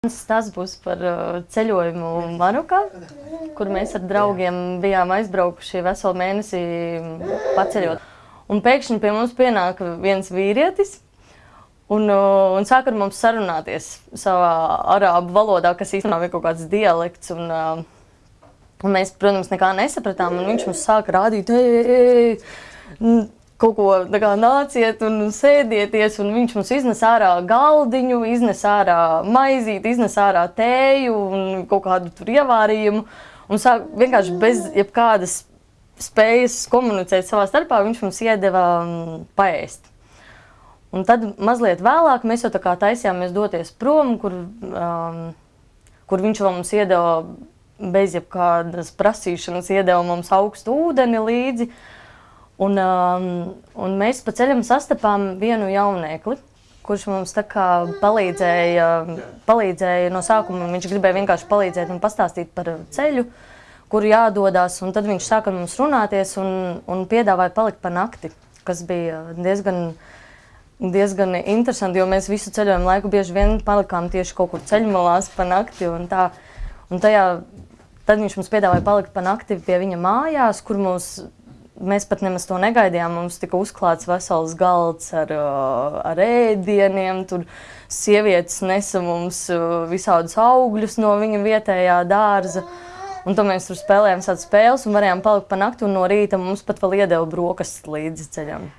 Tas būs par uh, ceļojumu Marokā, kur mēs ar draugiem bijām aizbraukuši veselu mēnesi paceļot. Un pēkšņi pie mums pienāka viens vīrietis un, uh, un sāka ar mums sarunāties savā arābu valodā, kas īstenībā bija kaut kāds dialekts. Un, uh, un mēs, protams, nekā nesapratām, un viņš mums sāka rādīt, ej, ej, ej, kaut ko kā, nāciet un sēdieties. Un viņš mums iznes ārā galdiņu, iznes ārā maizīti, iznes ārā tēju un kaut kādu tur ievārījumu. Un sāk vienkārši bez jebkādas spējas komunicēt savā starpā, viņš mums iedeva um, paēst. Un tad mazliet vēlāk mēs jau tā kā taisījāmies doties prom, kur, um, kur viņš vēl mums iedeva bez jebkādas prasīšanas, iedeva mums augstu ūdeni līdzi. Uh, Un, um, un mēs pa ceļam sastapām vienu jauniekli, kurš mums palīdzēja, palīdzēja no sākuma. Viņš gribēja vienkārši palīdzēt un pastāstīt par ceļu, kur jādodas. Tad viņš sāka mums runāties un, un piedāvāja palikt pa nakti, kas bija diezgan, diezgan interesanti, jo mēs visu ceļojumu laiku bieži vien palikām tieši kaut kur ceļmalās pa nakti. Un tā, un tajā, tad viņš mums piedāvāja palikt pa nakti pie viņa mājās, kur mums mēs pat nemaz to negaidījām. Mums tika uzklāts vesels galds ar, ar ēdieniem. Tur sievietes nesa mums visādus augļus no viņa vietējā dārza. Un tad mēs tur spēlējām tādas spēles un varējām palikt pa nakti. No rīta mums pat vēl iedeva brokastis līdzi ceļam.